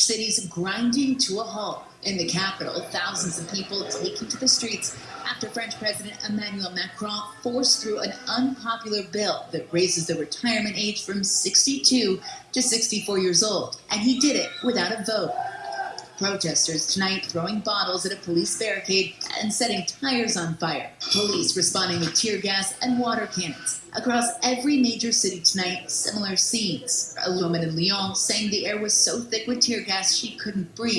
Cities grinding to a halt. In the capital, thousands of people taking to the streets after French President Emmanuel Macron forced through an unpopular bill that raises the retirement age from 62 to 64 years old. And he did it without a vote. Protesters tonight throwing bottles at a police barricade and setting tires on fire. Police responding with tear gas and water cannons. Across every major city tonight, similar scenes. A woman in Lyon saying the air was so thick with tear gas she couldn't breathe.